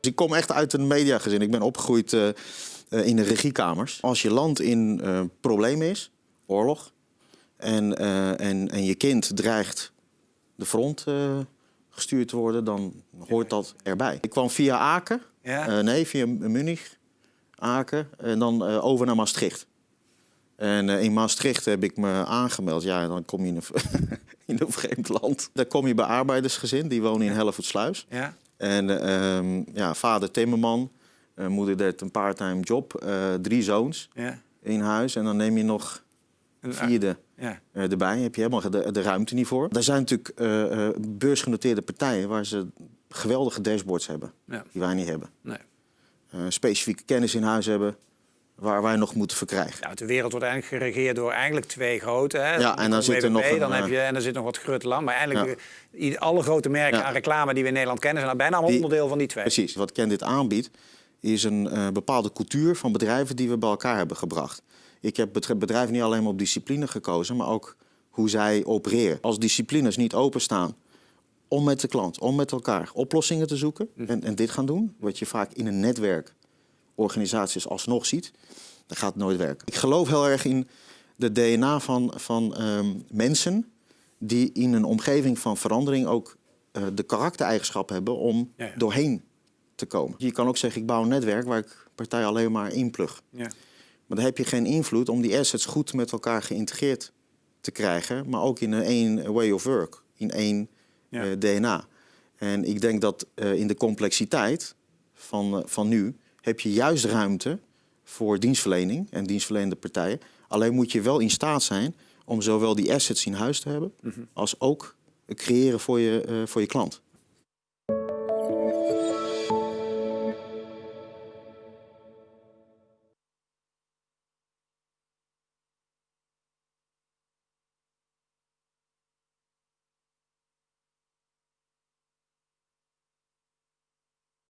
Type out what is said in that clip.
Dus ik kom echt uit een mediagezin. Ik ben opgegroeid uh, uh, in de regiekamers. Als je land in uh, problemen is, oorlog, en, en, en je kind dreigt de front gestuurd te worden, dan hoort dat erbij. Ik kwam via Aken, ja? nee, via Munich, Aken, en dan over naar Maastricht. En in Maastricht heb ik me aangemeld. Ja, dan kom je in een, in een vreemd land. Daar kom je bij arbeidersgezin, die wonen in Hellevoetsluis. Ja. En uh, ja, vader timmerman, uh, moeder deed een part-time job, uh, drie zoons ja. in huis. En dan neem je nog een vierde ja. uh, erbij. Heb je helemaal de, de, ruimte niet voor. Er zijn natuurlijk beursgenoteerde partijen waar ze geweldige dashboards hebben. Ja. Die wij niet hebben. Nee. specifieke kennis in huis hebben waar wij nog moeten verkrijgen. Ja, de wereld wordt eigenlijk geregeerd door eigenlijk twee grote. Hè? Ja, en dan zit er nog een, dan heb je en er zit nog wat grutteland. Maar eigenlijk ja. alle grote merken aan reclame die we in Nederland kennen zijn bijna allemaal onderdeel van die twee. Precies. Wat Ken dit aanbiedt is een uh, bepaalde cultuur van bedrijven die we bij elkaar hebben gebracht. Ik heb bedrijven niet alleen maar op discipline gekozen, maar ook hoe zij opereren. Als disciplines niet openstaan om met de klant, om met elkaar oplossingen te zoeken hm. en, en dit gaan doen, wat je vaak in een netwerk organisaties alsnog ziet, dan gaat het nooit werken. Ik geloof heel erg in de DNA van, van um, mensen die in een omgeving van verandering ook uh, de karaktereigenschappen hebben om ja, ja. doorheen te komen. Je kan ook zeggen, ik bouw een netwerk waar ik partij alleen maar inplug. Ja. Maar dan heb je geen invloed om die assets goed met elkaar geïntegreerd te krijgen, maar ook in een één way of work, in één uh, DNA. En ik denk dat uh, in de complexiteit van, van nu heb je juist ruimte voor dienstverlening en dienstverlenende partijen. Alleen moet je wel in staat zijn om zowel die assets in huis te hebben, mhm. als ook creëren voor je, uh, voor je klant.